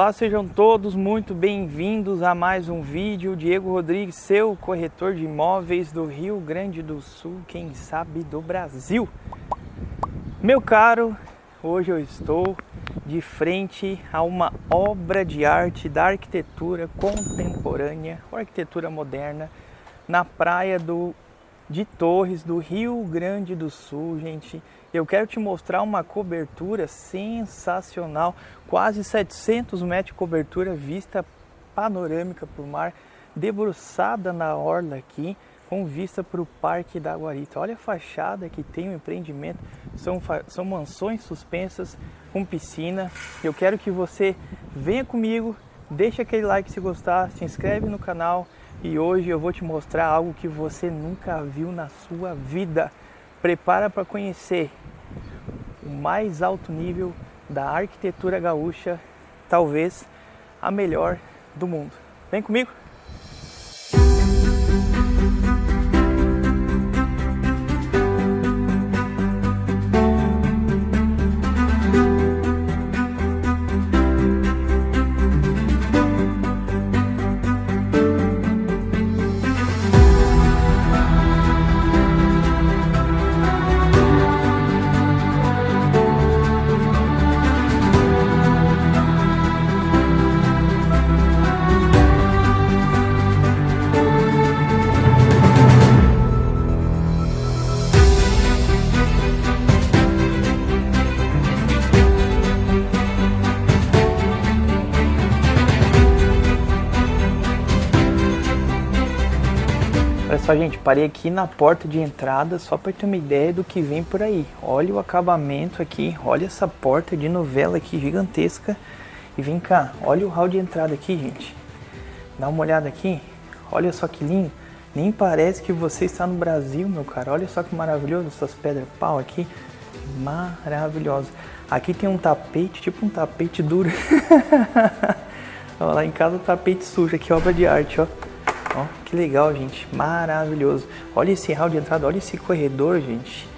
Olá, sejam todos muito bem-vindos a mais um vídeo. Diego Rodrigues, seu corretor de imóveis do Rio Grande do Sul, quem sabe do Brasil. Meu caro, hoje eu estou de frente a uma obra de arte da arquitetura contemporânea, ou arquitetura moderna, na praia do, de Torres, do Rio Grande do Sul, gente eu quero te mostrar uma cobertura sensacional, quase 700 metros de cobertura, vista panorâmica para o mar, debruçada na orla aqui, com vista para o Parque da Guarita. Olha a fachada que tem o empreendimento, são, são mansões suspensas com piscina. Eu quero que você venha comigo, deixa aquele like se gostar, se inscreve no canal e hoje eu vou te mostrar algo que você nunca viu na sua vida. Prepara para conhecer o mais alto nível da arquitetura gaúcha, talvez a melhor do mundo. Vem comigo! Gente, parei aqui na porta de entrada só para ter uma ideia do que vem por aí. Olha o acabamento aqui, olha essa porta de novela aqui gigantesca. E vem cá, olha o hall de entrada aqui, gente. Dá uma olhada aqui, olha só que lindo. Nem parece que você está no Brasil, meu cara. Olha só que maravilhoso essas pedras pau aqui. Maravilhosa. Aqui tem um tapete, tipo um tapete duro. Olha lá em casa o tapete sujo aqui, obra de arte, ó. Ó, que legal, gente. Maravilhoso. Olha esse hall de entrada, olha esse corredor, gente.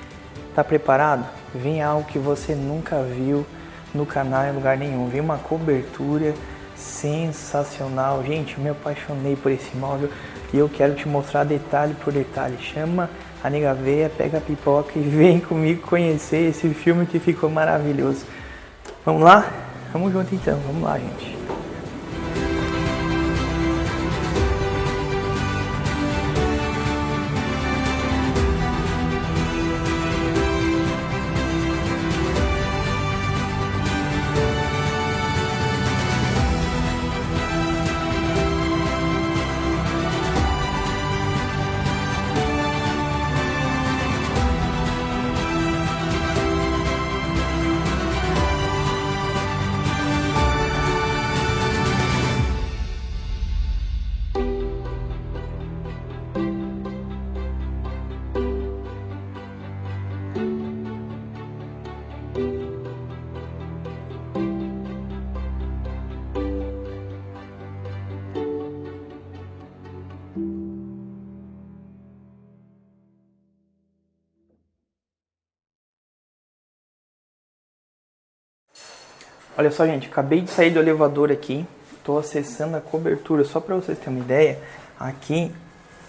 Tá preparado? Vem algo que você nunca viu no canal em lugar nenhum. Vem uma cobertura sensacional. Gente, me apaixonei por esse móvel e eu quero te mostrar detalhe por detalhe. Chama a nega veia, pega a pipoca e vem comigo conhecer esse filme que ficou maravilhoso. Vamos lá? Vamos junto então, vamos lá, gente. Olha só, gente, acabei de sair do elevador aqui, estou acessando a cobertura. Só para vocês terem uma ideia, aqui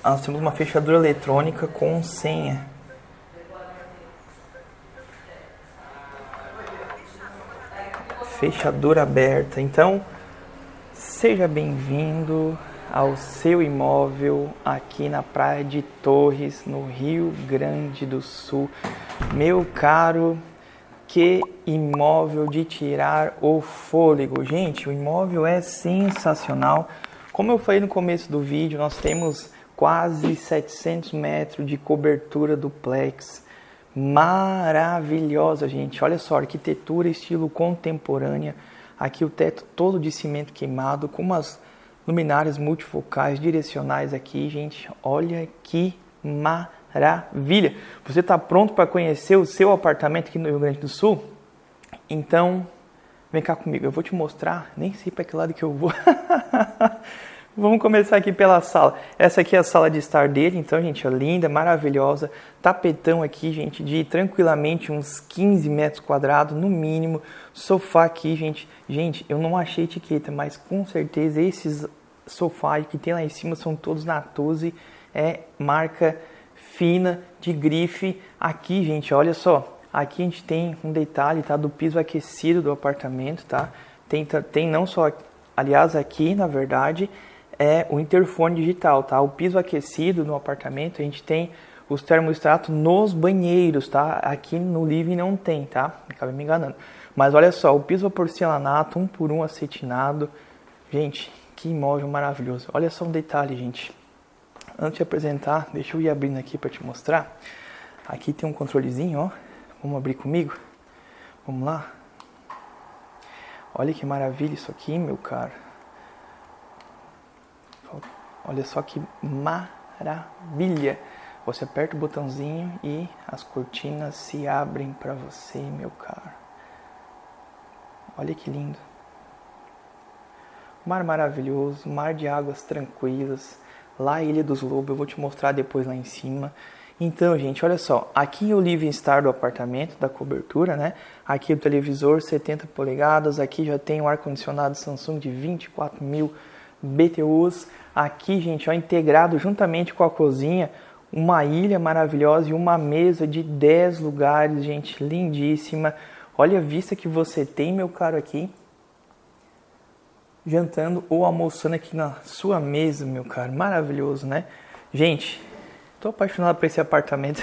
nós temos uma fechadura eletrônica com senha. Fechadura aberta. Então, seja bem-vindo ao seu imóvel aqui na Praia de Torres, no Rio Grande do Sul. Meu caro que imóvel de tirar o fôlego. Gente, o imóvel é sensacional. Como eu falei no começo do vídeo, nós temos quase 700 metros de cobertura duplex. Maravilhosa, gente. Olha só, arquitetura estilo contemporânea. Aqui o teto todo de cimento queimado, com umas luminárias multifocais direcionais aqui, gente. Olha que maravilha maravilha. Você está pronto para conhecer o seu apartamento aqui no Rio Grande do Sul? Então, vem cá comigo, eu vou te mostrar, nem sei para que lado que eu vou. Vamos começar aqui pela sala. Essa aqui é a sala de estar dele, então, gente, ó, linda, maravilhosa. Tapetão aqui, gente, de tranquilamente uns 15 metros quadrados, no mínimo. Sofá aqui, gente. Gente, eu não achei etiqueta, mas com certeza esses sofás que tem lá em cima são todos Natuzzi. É marca fina, de grife. Aqui, gente, olha só. Aqui a gente tem um detalhe, tá? Do piso aquecido do apartamento, tá? Tem, tem não só... Aliás, aqui, na verdade é o interfone digital, tá? O piso aquecido no apartamento, a gente tem os termostatos nos banheiros, tá? Aqui no living não tem, tá? Acabei me enganando. Mas olha só, o piso porcelanato, um por um acetinado. Gente, que imóvel maravilhoso. Olha só um detalhe, gente. Antes de apresentar, deixa eu ir abrindo aqui para te mostrar. Aqui tem um controlezinho, ó. Vamos abrir comigo? Vamos lá? Olha que maravilha isso aqui, meu cara. Olha só que maravilha! Você aperta o botãozinho e as cortinas se abrem para você, meu caro. Olha que lindo. Mar maravilhoso, mar de águas tranquilas. Lá Ilha dos Lobos, eu vou te mostrar depois lá em cima. Então, gente, olha só, aqui o living star do apartamento, da cobertura, né? Aqui o televisor 70 polegadas, aqui já tem o ar-condicionado Samsung de 24 mil BTUs. Aqui, gente, ó, integrado juntamente com a cozinha, uma ilha maravilhosa e uma mesa de 10 lugares, gente, lindíssima. Olha a vista que você tem, meu caro, aqui. Jantando ou almoçando aqui na sua mesa, meu caro. Maravilhoso, né? Gente, tô apaixonado por esse apartamento.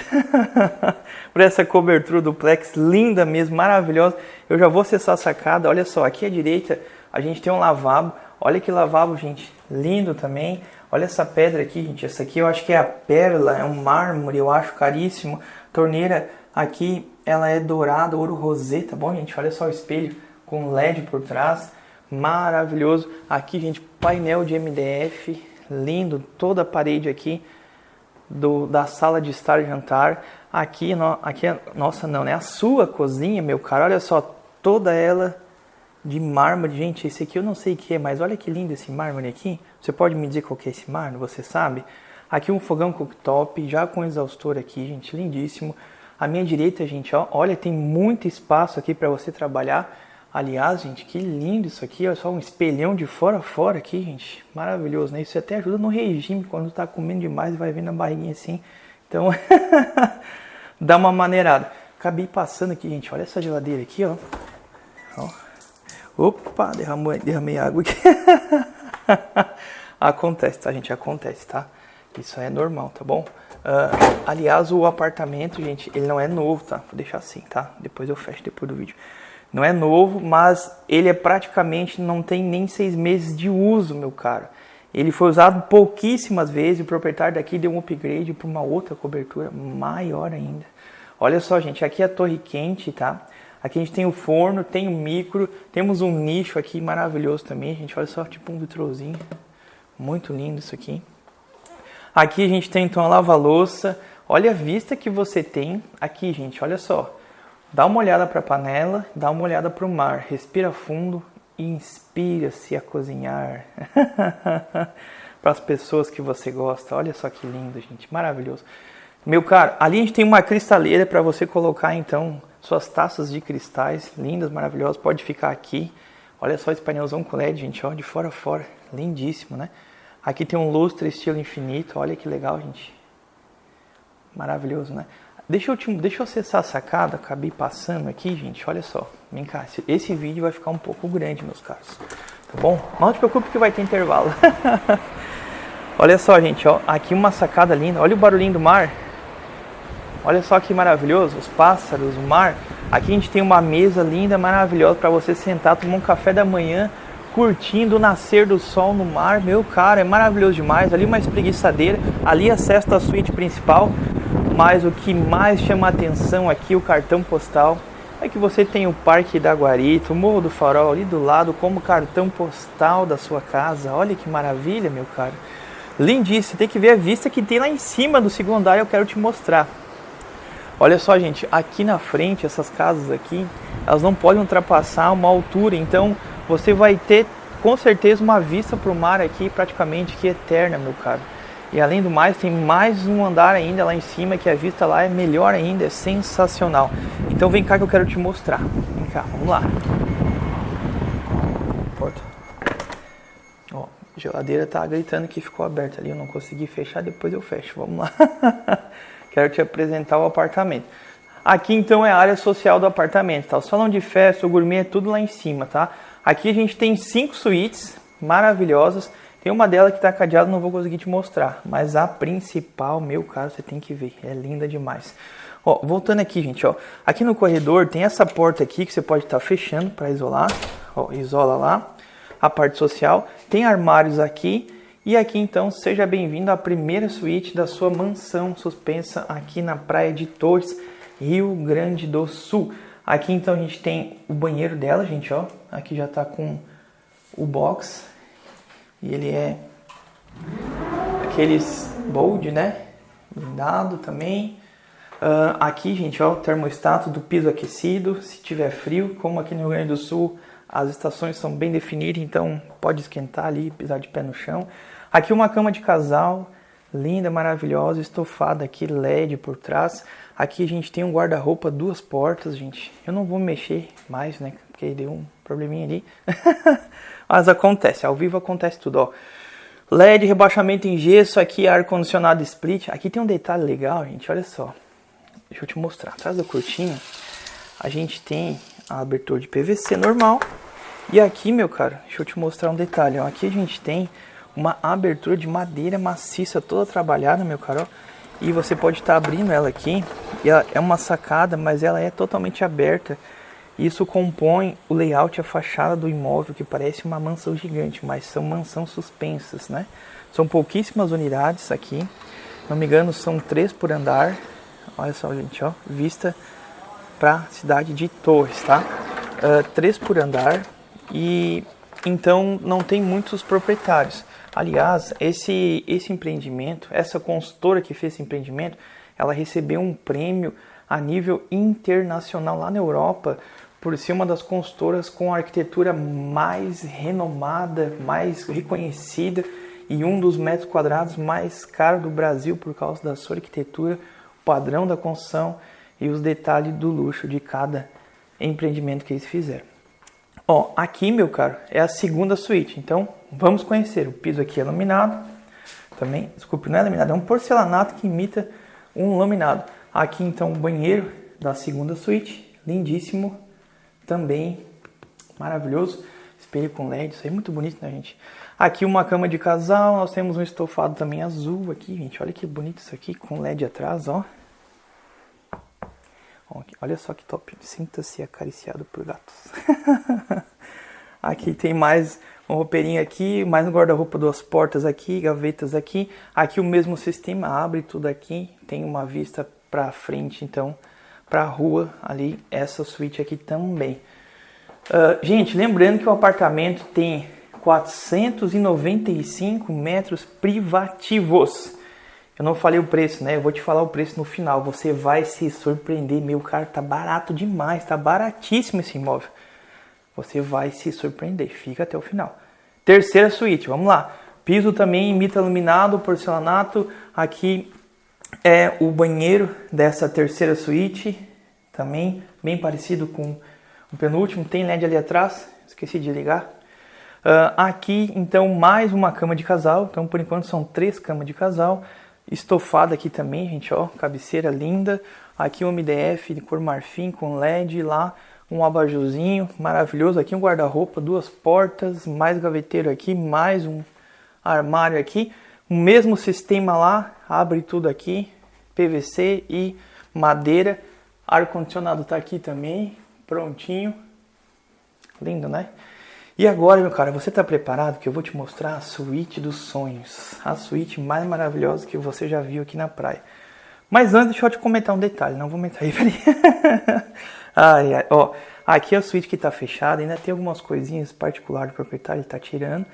por essa cobertura duplex linda mesmo, maravilhosa. Eu já vou acessar a sacada. Olha só, aqui à direita a gente tem um lavabo. Olha que lavabo, gente, lindo também. Olha essa pedra aqui, gente. Essa aqui eu acho que é a pérola, é um mármore, eu acho caríssimo. Torneira aqui, ela é dourada, ouro rosé, tá bom, gente? Olha só o espelho com LED por trás. Maravilhoso. Aqui, gente, painel de MDF, lindo. Toda a parede aqui do, da sala de estar e jantar. Aqui, no, aqui, nossa, não, né? A sua cozinha, meu cara, olha só, toda ela de mármore. Gente, esse aqui eu não sei o que é, mas olha que lindo esse mármore aqui. Você pode me dizer qual que é esse mármore, você sabe? Aqui um fogão cooktop, já com exaustor aqui, gente, lindíssimo. À minha direita, gente, ó, olha, tem muito espaço aqui para você trabalhar. Aliás, gente, que lindo isso aqui, olha só um espelhão de fora a fora aqui, gente. Maravilhoso, né? Isso até ajuda no regime, quando tá comendo demais vai vendo a barriguinha assim. Então, dá uma maneirada. Acabei passando aqui, gente, olha essa geladeira aqui, ó. ó Opa, derramou, derramei água aqui. acontece, tá, gente? Acontece, tá? Isso é normal, tá bom? Uh, aliás, o apartamento, gente, ele não é novo, tá? Vou deixar assim, tá? Depois eu fecho depois do vídeo. Não é novo, mas ele é praticamente, não tem nem seis meses de uso, meu caro. Ele foi usado pouquíssimas vezes, o proprietário daqui deu um upgrade para uma outra cobertura maior ainda. Olha só, gente, aqui é a torre quente, tá? Aqui a gente tem o forno, tem o micro, temos um nicho aqui maravilhoso também, gente. Olha só, tipo um vitrozinho. Muito lindo isso aqui. Aqui a gente tem então a lava-louça. Olha a vista que você tem aqui, gente. Olha só. Dá uma olhada para a panela, dá uma olhada para o mar. Respira fundo e inspira-se a cozinhar. para as pessoas que você gosta. Olha só que lindo, gente. Maravilhoso. Meu caro, ali a gente tem uma cristaleira para você colocar então suas taças de cristais, lindas, maravilhosas, pode ficar aqui. Olha só esse painelzão com LED, gente, ó, de fora a fora, lindíssimo, né? Aqui tem um lustre estilo infinito, olha que legal, gente. Maravilhoso, né? Deixa eu, te, deixa eu acessar a sacada, acabei passando aqui, gente, olha só. Vem cá, esse vídeo vai ficar um pouco grande, meus caros. Tá bom? Não te preocupe que vai ter intervalo. olha só, gente, ó, aqui uma sacada linda. Olha o barulhinho do mar. Olha só que maravilhoso, os pássaros, o mar. Aqui a gente tem uma mesa linda, maravilhosa para você sentar, tomar um café da manhã, curtindo o nascer do sol no mar. Meu cara, é maravilhoso demais. Ali uma espreguiçadeira, ali acesso à suíte principal. Mas o que mais chama atenção aqui, o cartão postal, é que você tem o Parque da Guarita, o Morro do Farol ali do lado como cartão postal da sua casa. Olha que maravilha, meu cara. Lindíssimo, tem que ver a vista que tem lá em cima do segundo andar, eu quero te mostrar. Olha só, gente, aqui na frente, essas casas aqui, elas não podem ultrapassar uma altura, então você vai ter com certeza uma vista para o mar aqui praticamente que eterna, meu caro. E além do mais, tem mais um andar ainda lá em cima, que a vista lá é melhor ainda, é sensacional. Então vem cá que eu quero te mostrar. Vem cá, vamos lá. Porta. Ó, geladeira tá gritando que ficou aberta ali, eu não consegui fechar, depois eu fecho. Vamos lá. quero te apresentar o apartamento. Aqui então é a área social do apartamento, tá? O salão de festa, o gourmet é tudo lá em cima, tá? Aqui a gente tem cinco suítes maravilhosas tem uma dela que está cadeada, não vou conseguir te mostrar. Mas a principal, meu caro, você tem que ver. É linda demais. Ó, voltando aqui, gente, ó. Aqui no corredor tem essa porta aqui que você pode estar tá fechando para isolar. Ó, isola lá. A parte social. Tem armários aqui. E aqui, então, seja bem-vindo à primeira suíte da sua mansão suspensa aqui na praia de Torres, Rio Grande do Sul. Aqui, então, a gente tem o banheiro dela, gente, ó. Aqui já tá com o box e ele é aqueles bold, né? Blindado também. Uh, aqui, gente, ó, o termostato do piso aquecido. Se tiver frio, como aqui no Rio Grande do Sul, as estações são bem definidas, então pode esquentar ali, pisar de pé no chão. Aqui uma cama de casal, linda, maravilhosa, estofada aqui, LED por trás. Aqui a gente tem um guarda-roupa, duas portas, gente. Eu não vou mexer mais, né? Porque deu um probleminha ali. Mas acontece, ao vivo acontece tudo, ó. LED, rebaixamento em gesso, aqui ar-condicionado split. Aqui tem um detalhe legal, gente, olha só. Deixa eu te mostrar. Atrás da cortina, a gente tem a abertura de PVC normal. E aqui, meu cara, deixa eu te mostrar um detalhe, ó. Aqui a gente tem uma abertura de madeira maciça, toda trabalhada, meu cara, ó. E você pode estar tá abrindo ela aqui. E ela é uma sacada, mas ela é totalmente aberta. Isso compõe o layout e a fachada do imóvel, que parece uma mansão gigante, mas são mansões suspensas, né? São pouquíssimas unidades aqui, não me engano, são três por andar. Olha só, gente, ó, vista para a cidade de Torres, tá? Uh, três por andar e então não tem muitos proprietários. Aliás, esse esse empreendimento, essa consultora que fez esse empreendimento, ela recebeu um prêmio a nível internacional lá na Europa por ser uma das consultoras com a arquitetura mais renomada, mais reconhecida e um dos metros quadrados mais caros do Brasil por causa da sua arquitetura, padrão da construção e os detalhes do luxo de cada empreendimento que eles fizeram. Ó, aqui, meu caro, é a segunda suíte. Então, vamos conhecer. O piso aqui é laminado. Também, desculpe, não é laminado, é um porcelanato que imita um laminado. Aqui, então, o banheiro da segunda suíte, lindíssimo também maravilhoso. Espelho com LED, isso aí é muito bonito, né, gente? Aqui uma cama de casal, nós temos um estofado também azul aqui, gente. Olha que bonito isso aqui, com LED atrás, ó. Olha só que top. Sinta-se acariciado por gatos. aqui tem mais um roupeirinho aqui, mais um guarda-roupa, duas portas aqui, gavetas aqui. Aqui o mesmo sistema, abre tudo aqui, tem uma vista para frente, então para a rua ali, essa suíte aqui também. Uh, gente, lembrando que o apartamento tem 495 metros privativos. Eu não falei o preço, né? Eu vou te falar o preço no final. Você vai se surpreender. Meu cara, tá barato demais, tá baratíssimo esse imóvel. Você vai se surpreender. Fica até o final. Terceira suíte, vamos lá. Piso também imita iluminado, porcelanato. Aqui é o banheiro dessa terceira suíte, também bem parecido com o penúltimo. Tem LED ali atrás, esqueci de ligar. Uh, aqui, então, mais uma cama de casal. Então, por enquanto, são três camas de casal. Estofada aqui também, gente, ó, cabeceira linda. Aqui um MDF de cor marfim com LED lá, um abajurzinho maravilhoso. Aqui um guarda-roupa, duas portas, mais gaveteiro aqui, mais um armário aqui. O mesmo sistema lá, abre tudo aqui, PVC e madeira. Ar-condicionado tá aqui também, prontinho. Lindo, né? E agora, meu cara, você está preparado que eu vou te mostrar a suíte dos sonhos. A suíte mais maravilhosa que você já viu aqui na praia. Mas antes, deixa eu te comentar um detalhe. Não vou mentir aí, peraí. ai, ai, ó. Aqui é a suíte que está fechada. Ainda tem algumas coisinhas particulares do proprietário, ele está tirando.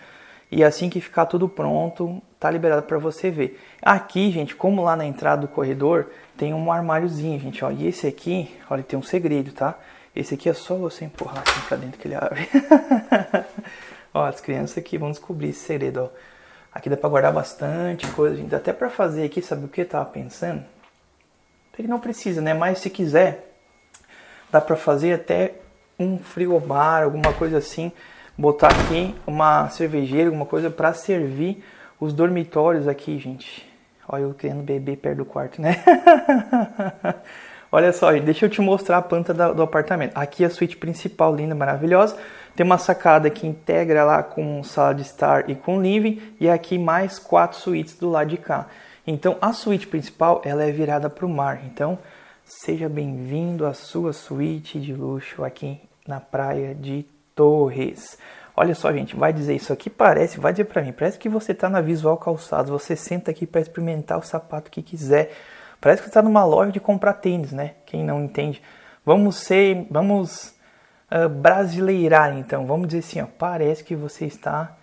E assim que ficar tudo pronto, tá liberado para você ver. Aqui, gente, como lá na entrada do corredor, tem um armáriozinho, gente, ó. E esse aqui, olha, tem um segredo, tá? Esse aqui é só você empurrar assim pra dentro que ele abre. Ó, as crianças aqui vão descobrir esse segredo, ó. Aqui dá pra guardar bastante coisa, gente. Até pra fazer aqui, sabe o que eu tava pensando? Que não precisa, né? Mas se quiser, dá pra fazer até um frigobar, alguma coisa assim. Botar aqui uma cervejeira, alguma coisa pra servir os dormitórios aqui, gente. Olha eu querendo beber perto do quarto, né? Olha só, deixa eu te mostrar a planta do apartamento. Aqui é a suíte principal, linda, maravilhosa. Tem uma sacada que integra lá com sala de estar e com living. E aqui mais quatro suítes do lado de cá. Então a suíte principal ela é virada para o mar. Então seja bem-vindo à sua suíte de luxo aqui na praia de Torres. Olha só, gente, vai dizer isso aqui parece, vai dizer para mim, parece que você está na Visual Calçados, você senta aqui para experimentar o sapato que quiser. Parece que está numa loja de comprar tênis, né? Quem não entende. Vamos ser, vamos uh, brasileirar então. Vamos dizer assim, ó, parece que você está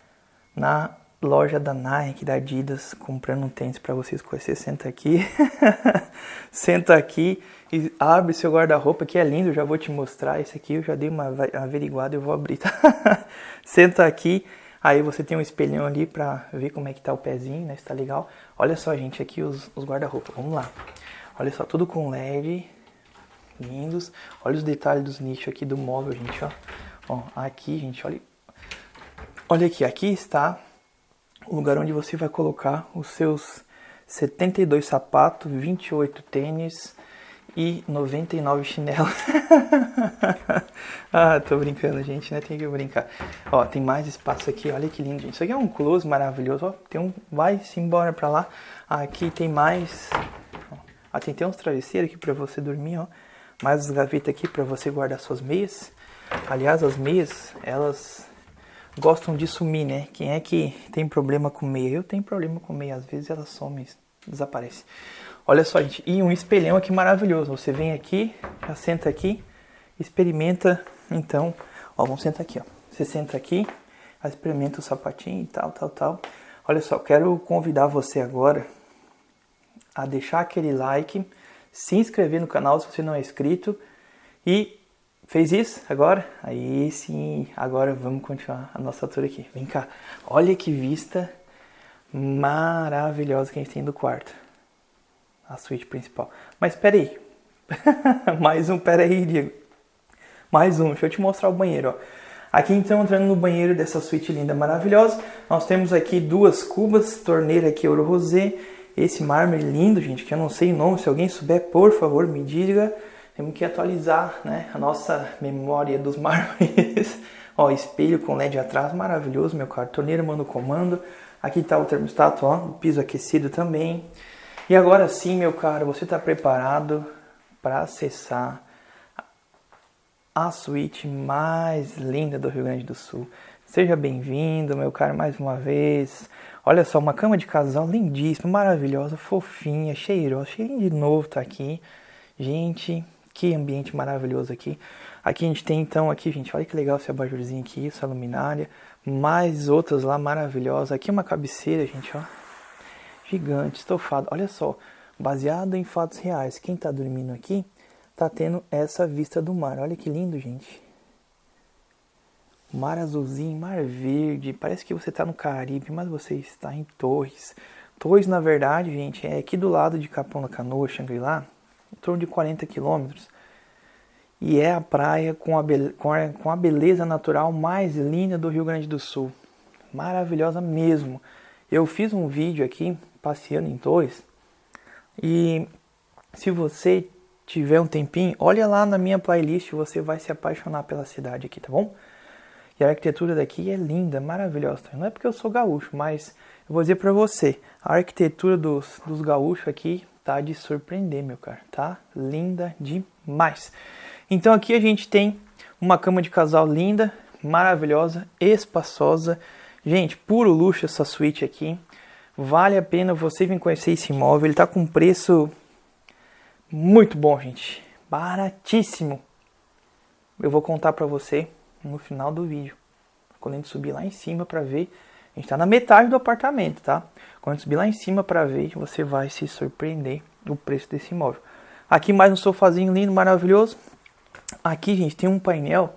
na loja da Nike, da Adidas, comprando um tênis para você escolher. Você senta aqui, senta aqui e abre seu guarda-roupa, que é lindo, já vou te mostrar. Esse aqui eu já dei uma averiguada, eu vou abrir, tá? senta aqui, aí você tem um espelhão ali para ver como é que tá o pezinho, né? Se tá legal. Olha só, gente, aqui os, os guarda-roupa, vamos lá. Olha só, tudo com LED, lindos. Olha os detalhes dos nichos aqui do móvel, gente, ó. Ó, aqui, gente, olha. Olha aqui, aqui está o lugar onde você vai colocar os seus 72 sapatos, 28 tênis e 99 chinelos. ah, tô brincando, gente, né? Tem que brincar. Ó, tem mais espaço aqui, olha que lindo, gente. Isso aqui é um close maravilhoso, ó. Tem um, vai-se embora pra lá. Aqui tem mais, ó. tem, tem uns travesseiros aqui pra você dormir, ó. Mais as gavetas aqui pra você guardar suas meias. Aliás, as meias, elas gostam de sumir, né? Quem é que tem problema com meia? Eu tenho problema com meia, às vezes ela some, desaparece. Olha só, gente, e um espelhão aqui maravilhoso. Você vem aqui, já senta aqui, experimenta, então, ó, vamos sentar aqui, ó. Você senta aqui, experimenta o sapatinho e tal, tal, tal. Olha só, quero convidar você agora a deixar aquele like, se inscrever no canal se você não é inscrito e Fez isso agora? Aí sim, agora vamos continuar a nossa tour aqui. Vem cá. Olha que vista maravilhosa que a gente tem do quarto. A suíte principal. Mas espera aí. Mais um, pera aí, Diego. Mais um, deixa eu te mostrar o banheiro, ó. Aqui então, entrando no banheiro dessa suíte linda, maravilhosa, nós temos aqui duas cubas, torneira aqui ouro rosé, esse mármore lindo, gente, que eu não sei o nome, se alguém souber, por favor, me diga. Temos que atualizar né, a nossa memória dos mármores. ó, espelho com LED atrás, maravilhoso, meu caro. Torneira manda comando. Aqui está o termostato, ó, piso aquecido também. E agora sim, meu caro, você está preparado para acessar a suíte mais linda do Rio Grande do Sul. Seja bem-vindo, meu caro, mais uma vez. Olha só, uma cama de casal lindíssima, maravilhosa, fofinha, cheirosa, cheirinho de novo tá aqui. Gente, que ambiente maravilhoso aqui. Aqui a gente tem então, aqui gente, olha que legal esse abajurzinho aqui, essa luminária. Mais outras lá maravilhosas. Aqui uma cabeceira, gente, ó. Gigante, estofado. Olha só, baseado em fatos reais. Quem tá dormindo aqui tá tendo essa vista do mar. Olha que lindo, gente. Mar azulzinho, mar verde. Parece que você tá no Caribe, mas você está em Torres. Torres, na verdade, gente, é aqui do lado de Capão da Canoa, Xangri-Lá em torno de 40 quilômetros. E é a praia com a, com, a, beleza natural mais linda do Rio Grande do Sul. Maravilhosa mesmo. Eu fiz um vídeo aqui passeando em Torres e se você tiver um tempinho, olha lá na minha playlist, você vai se apaixonar pela cidade aqui, tá bom? E a arquitetura daqui é linda, maravilhosa. Não é porque eu sou gaúcho, mas eu vou dizer para você, a arquitetura dos, dos gaúchos aqui tá de surpreender, meu cara, tá? Linda demais. Então aqui a gente tem uma cama de casal linda, maravilhosa, espaçosa. Gente, puro luxo essa suíte aqui. Vale a pena você vir conhecer esse imóvel. Ele tá com preço muito bom, gente. Baratíssimo. Eu vou contar para você no final do vídeo. Quando a gente subir lá em cima para ver, a gente tá na metade do apartamento, tá? Quando subir lá em cima para ver, você vai se surpreender do preço desse imóvel. Aqui mais um sofazinho lindo, maravilhoso. Aqui, gente, tem um painel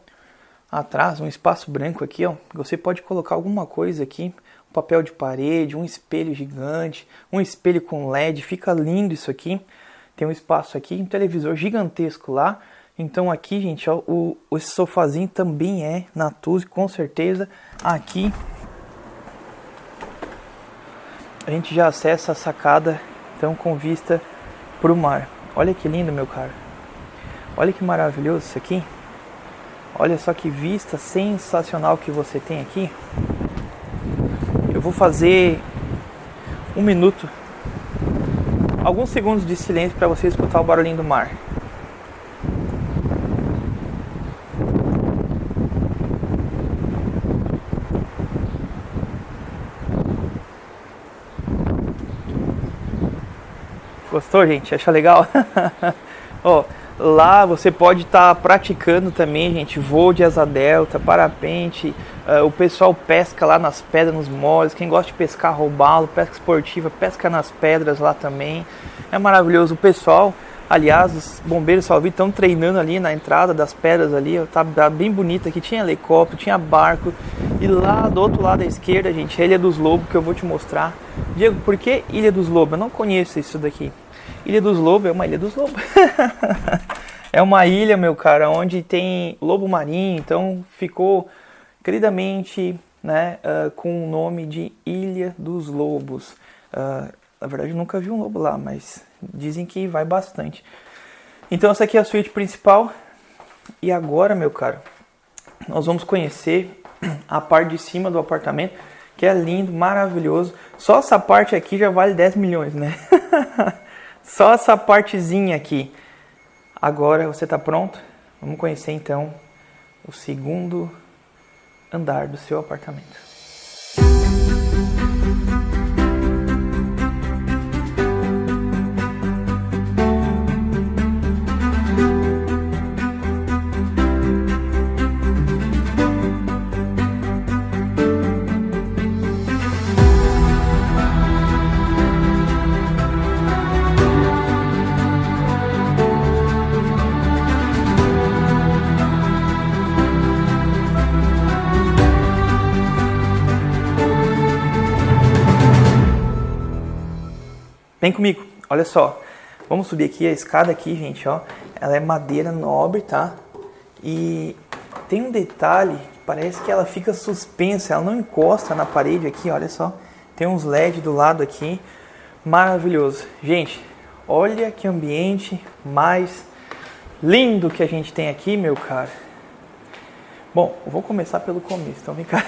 atrás, um espaço branco aqui, ó. Você pode colocar alguma coisa aqui, um papel de parede, um espelho gigante, um espelho com LED, fica lindo isso aqui. Tem um espaço aqui, um televisor gigantesco lá. Então aqui, gente, ó, o, esse sofazinho também é Natuzzi, com certeza. Aqui a gente já acessa a sacada, então com vista para o mar. Olha que lindo, meu caro. Olha que maravilhoso isso aqui. Olha só que vista sensacional que você tem aqui. Eu vou fazer um minuto, alguns segundos de silêncio para você escutar o barulhinho do mar. Gostou, gente? Acha legal? Ó, lá você pode estar tá praticando também, gente, voo de asa delta, parapente. Uh, o pessoal pesca lá nas pedras, nos moles. Quem gosta de pescar, roubalo, pesca esportiva, pesca nas pedras lá também. É maravilhoso. O pessoal, aliás, os bombeiros salvi estão treinando ali na entrada das pedras ali. Tá, tá bem bonita aqui. Tinha helicóptero, tinha barco. E lá do outro lado da esquerda, gente, a Ilha dos Lobos que eu vou te mostrar. Diego, por que Ilha dos Lobos? Eu não conheço isso daqui. Ilha dos Lobos é uma ilha dos lobos. é uma ilha, meu cara, onde tem lobo marinho, então ficou queridamente né, uh, com o nome de Ilha dos Lobos. Uh, na verdade, eu nunca vi um lobo lá, mas dizem que vai bastante. Então, essa aqui é a suíte principal. E agora, meu caro, nós vamos conhecer a parte de cima do apartamento, que é lindo, maravilhoso. Só essa parte aqui já vale 10 milhões, né? Só essa partezinha aqui. Agora você está pronto? Vamos conhecer então o segundo andar do seu apartamento. Vem comigo, olha só. Vamos subir aqui a escada aqui, gente, ó. Ela é madeira nobre, tá? E tem um detalhe, parece que ela fica suspensa, ela não encosta na parede aqui, olha só. Tem uns LED do lado aqui, maravilhoso. Gente, olha que ambiente mais lindo que a gente tem aqui, meu cara. Bom, vou começar pelo começo, então vem cá.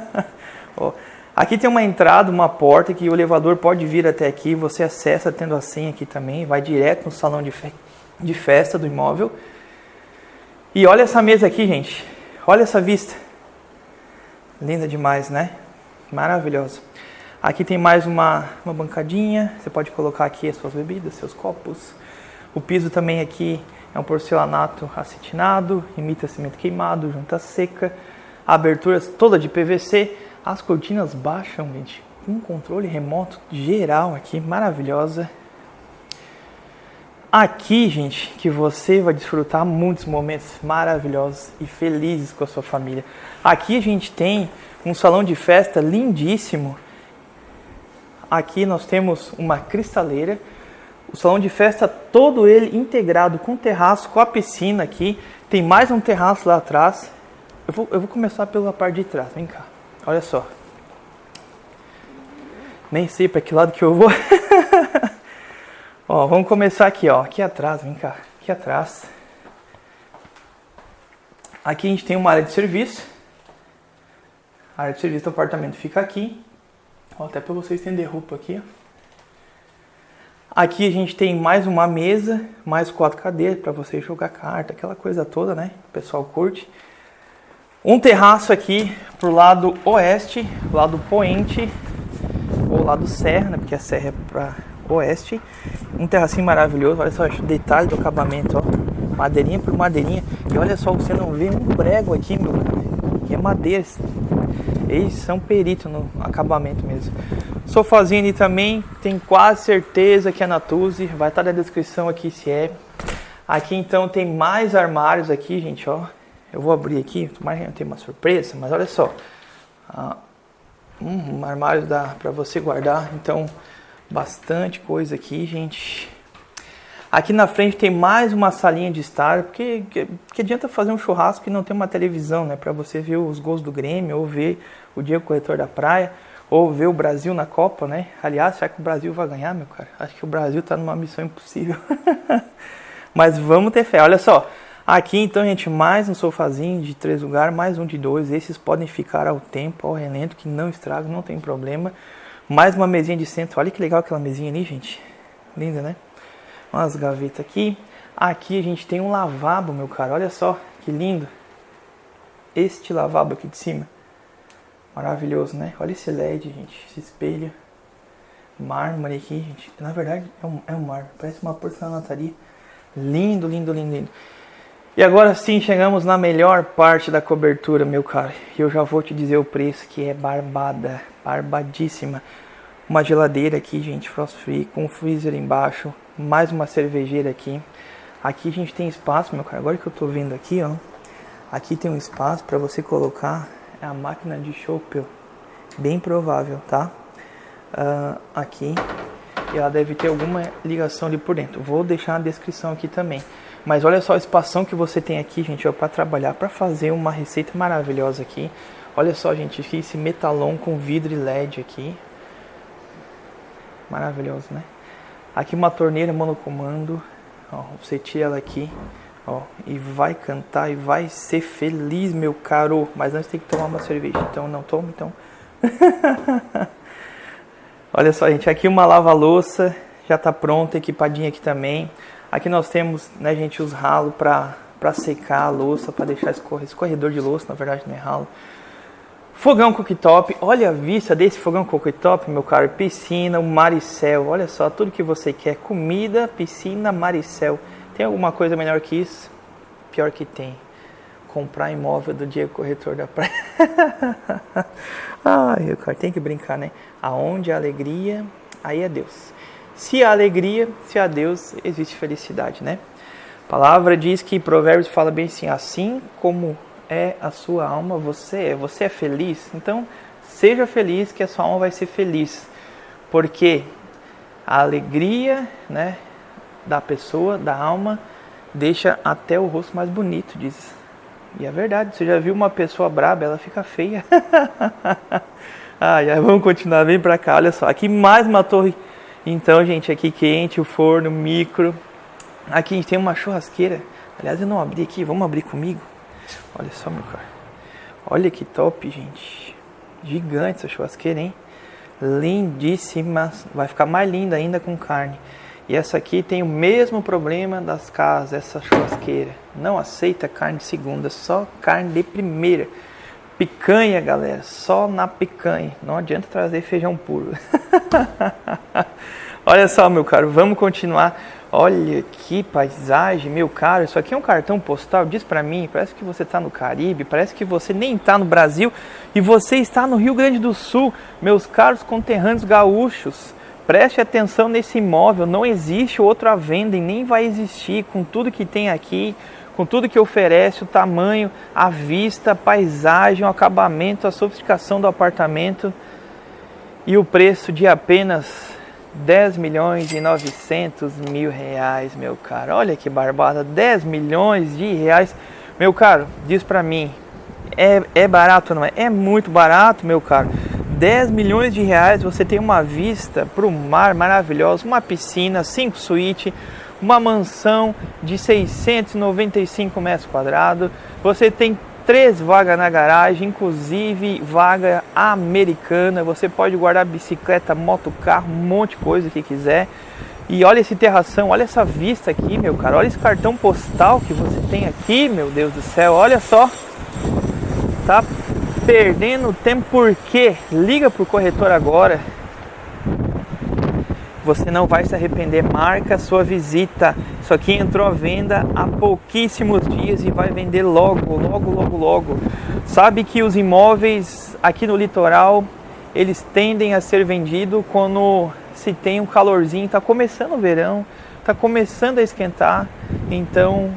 ó, Aqui tem uma entrada, uma porta que o elevador pode vir até aqui. Você acessa tendo a senha aqui também, vai direto no salão de, fe de festa do imóvel. E olha essa mesa aqui, gente. Olha essa vista. Linda demais, né? Maravilhosa. Aqui tem mais uma, uma bancadinha. Você pode colocar aqui as suas bebidas, seus copos. O piso também aqui é um porcelanato acetinado, imita cimento queimado, junta seca. A abertura toda de PVC. As cortinas baixam, gente, um controle remoto geral aqui, maravilhosa. Aqui, gente, que você vai desfrutar muitos momentos maravilhosos e felizes com a sua família. Aqui a gente tem um salão de festa lindíssimo. Aqui nós temos uma cristaleira, o salão de festa todo ele integrado com terraço, com a piscina aqui. Tem mais um terraço lá atrás. Eu vou, eu vou começar pela parte de trás, vem cá. Olha só. Nem sei para que lado que eu vou. ó, vamos começar aqui, ó. Aqui atrás, vem cá. Aqui atrás. Aqui a gente tem uma área de serviço. A área de serviço do apartamento fica aqui. Ó, até para você estender roupa aqui. Aqui a gente tem mais uma mesa, mais quatro cadeiras para você jogar carta, aquela coisa toda, né? O pessoal curte. Um terraço aqui pro lado oeste, lado poente, ou lado serra, né? Porque a serra é para oeste. Um terracinho maravilhoso, olha só o detalhe do acabamento, ó. Madeirinha por madeirinha. E olha só, você não vê um prego aqui, meu. Que é madeira. Eles são peritos no acabamento mesmo. Sofazinho ali também, tem quase certeza que é Natuzzi. Vai estar na descrição aqui se é. Aqui então tem mais armários aqui, gente, ó. Eu vou abrir aqui, tomara que não tenha uma surpresa, mas olha só. Ah, um armário dá para você guardar, então bastante coisa aqui, gente. Aqui na frente tem mais uma salinha de estar, porque que, que adianta fazer um churrasco e não ter uma televisão, né? Para você ver os gols do Grêmio, ou ver o Diego Corretor da Praia, ou ver o Brasil na Copa, né? Aliás, será que o Brasil vai ganhar, meu cara? Acho que o Brasil tá numa missão impossível. Mas vamos ter fé. Olha só, aqui então, gente, mais um sofazinho de três lugares, mais um de dois. Esses podem ficar ao tempo, ao relento, que não estraga, não tem problema. Mais uma mesinha de centro. Olha que legal aquela mesinha ali, gente. Linda, né? umas gavetas aqui. Aqui a gente tem um lavabo, meu cara. Olha só que lindo. Este lavabo aqui de cima. Maravilhoso, né? Olha esse LED, gente. Esse espelho. Mármore aqui, gente. Na verdade, é um, é um mármore. Parece uma porcelanaria. Lindo, lindo, lindo, lindo. E agora sim chegamos na melhor parte da cobertura, meu cara. E eu já vou te dizer o preço que é barbada, barbadíssima. Uma geladeira aqui, gente, frost free, com um freezer embaixo, mais uma cervejeira aqui. Aqui a gente tem espaço, meu cara. Agora que eu tô vendo aqui, ó. Aqui tem um espaço para você colocar a máquina de chopp. Bem provável, tá? Uh, aqui. E ela deve ter alguma ligação ali por dentro. Vou deixar na descrição aqui também. Mas olha só a espação que você tem aqui, gente, para trabalhar, para fazer uma receita maravilhosa aqui. Olha só, gente, esse metalon com vidro e LED aqui. Maravilhoso, né? Aqui uma torneira monocomando. Ó, você tira ela aqui. Ó, e vai cantar e vai ser feliz, meu caro. Mas antes tem que tomar uma cerveja. Então não toma, então. Olha só, gente. Aqui uma lava-louça. Já tá pronta, equipadinha aqui também. Aqui nós temos, né, gente, os ralos para secar a louça, para deixar escorrer, escorredor de louça, na verdade não é ralo. Fogão cooktop, olha a vista desse fogão cooktop, meu caro. Piscina, o maricel, olha só, tudo que você quer. Comida, piscina, maricel. Tem alguma coisa melhor que isso? Pior que tem. Comprar imóvel do Diego Corretor da Praia. Ai, caro, tem que brincar, né? Aonde a alegria, aí é Deus. Se há alegria, se há Deus, existe felicidade, né? A palavra diz que Provérbios fala bem assim, assim como é a sua alma, você é, você é feliz, então seja feliz que a sua alma vai ser feliz, porque a alegria, né, da pessoa, da alma, deixa até o rosto mais bonito, diz. E é verdade, você já viu uma pessoa braba, ela fica feia. ah, já vamos continuar, vem pra cá, olha só, aqui mais uma torre, então gente, aqui quente, o forno, micro, aqui a gente tem uma churrasqueira, aliás eu não abri aqui, vamos abrir comigo? Olha só, meu cara. Olha que top, gente. Gigante essa churrasqueira, hein? Lindíssima. Vai ficar mais linda ainda com carne. E essa aqui tem o mesmo problema das casas, essa churrasqueira. Não aceita carne de segunda, só carne de primeira. Picanha, galera, só na picanha. Não adianta trazer feijão puro. Olha só, meu caro, vamos continuar Olha que paisagem, meu caro. Isso aqui é um cartão postal. Diz para mim, parece que você está no Caribe, parece que você nem está no Brasil e você está no Rio Grande do Sul. Meus caros conterrâneos gaúchos, preste atenção nesse imóvel. Não existe outro à venda e nem vai existir com tudo que tem aqui, com tudo que oferece, o tamanho, a vista, a paisagem, o acabamento, a sofisticação do apartamento e o preço de apenas 10 milhões e 900 mil reais, meu caro. Olha que barbada, 10 milhões de reais. Meu caro, diz pra mim, é, é barato não é? É muito barato, meu caro. 10 milhões de reais, você tem uma vista para o mar maravilhosa, uma piscina, 5 suítes, uma mansão de 695 metros quadrados, você tem três vagas na garagem, inclusive vaga americana. Você pode guardar bicicleta, moto, carro, um monte de coisa que quiser. E olha esse terração, olha essa vista aqui, meu cara. Olha esse cartão postal que você tem aqui, meu Deus do céu. Olha só. Tá perdendo tempo por quê? Liga pro corretor agora você não vai se arrepender. Marca sua visita. Isso aqui entrou à venda há pouquíssimos dias e vai vender logo, logo, logo, logo. Sabe que os imóveis aqui no litoral eles tendem a ser vendidos quando se tem um calorzinho, está começando o verão, está começando a esquentar, então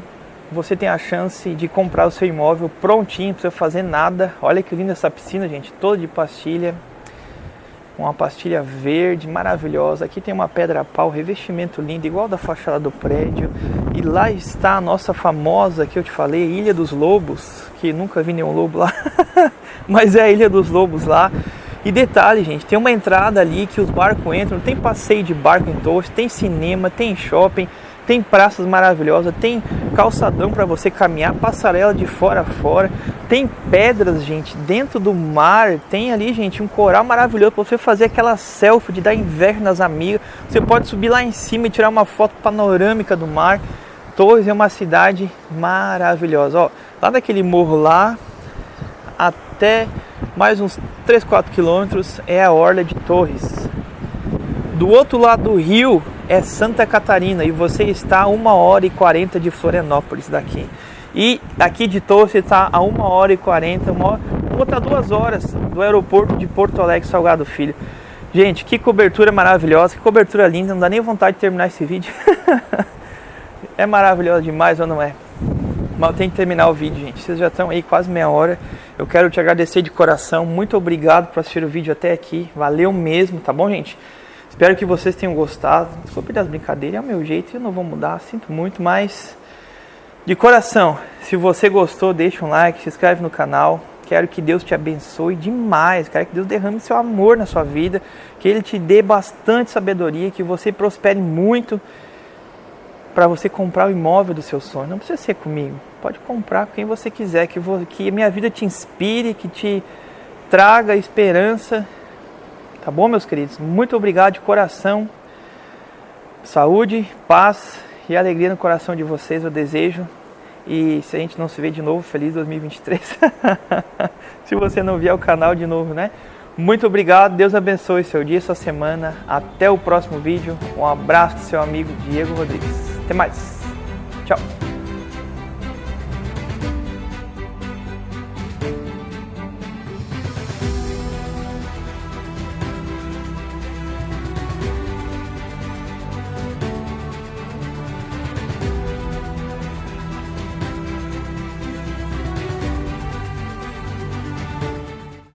você tem a chance de comprar o seu imóvel prontinho, não precisa fazer nada. Olha que linda essa piscina, gente, toda de pastilha. Uma pastilha verde maravilhosa. Aqui tem uma pedra pau, revestimento lindo, igual da fachada do prédio. E lá está a nossa famosa, que eu te falei, Ilha dos Lobos, que nunca vi nenhum lobo lá, mas é a Ilha dos Lobos lá. E detalhe, gente, tem uma entrada ali que os barcos entram, tem passeio de barco em Torres, tem cinema, tem shopping, tem praças maravilhosas, tem calçadão para você caminhar, passarela de fora a fora, tem pedras, gente, dentro do mar, tem ali, gente, um coral maravilhoso para você fazer aquela selfie de dar inveja nas amigas. Você pode subir lá em cima e tirar uma foto panorâmica do mar. Torres é uma cidade maravilhosa. Ó, lá daquele morro lá até mais uns 3, 4 quilômetros é a orla de Torres. Do outro lado do rio é Santa Catarina e você está a 1 hora e 40 de Florianópolis daqui. E aqui de Torres está a 1 hora e 40, uma hora, outra duas horas do aeroporto de Porto Alegre Salgado Filho. Gente, que cobertura maravilhosa, que cobertura linda, não dá nem vontade de terminar esse vídeo. é maravilhosa demais ou não é? Eu tenho que terminar o vídeo, gente. Vocês já estão aí quase meia hora. Eu quero te agradecer de coração. Muito obrigado por assistir o vídeo até aqui. Valeu mesmo, tá bom, gente? Espero que vocês tenham gostado. Desculpe das brincadeiras, é o meu jeito, eu não vou mudar, sinto muito, mas de coração, se você gostou, deixa um like, se inscreve no canal. Quero que Deus te abençoe demais. Quero que Deus derrame seu amor na sua vida, que Ele te dê bastante sabedoria, que você prospere muito para você comprar o imóvel do seu sonho. Não precisa ser comigo, pode comprar com quem você quiser, que, que minha vida te inspire, que te traga esperança Tá bom, meus queridos? Muito obrigado de coração. Saúde, paz e alegria no coração de vocês eu desejo. E se a gente não se vê de novo, feliz 2023. se você não vier o canal de novo, né? Muito obrigado, Deus abençoe seu dia, sua semana. Até o próximo vídeo. Um abraço do seu amigo Diego Rodrigues. Até mais. Tchau.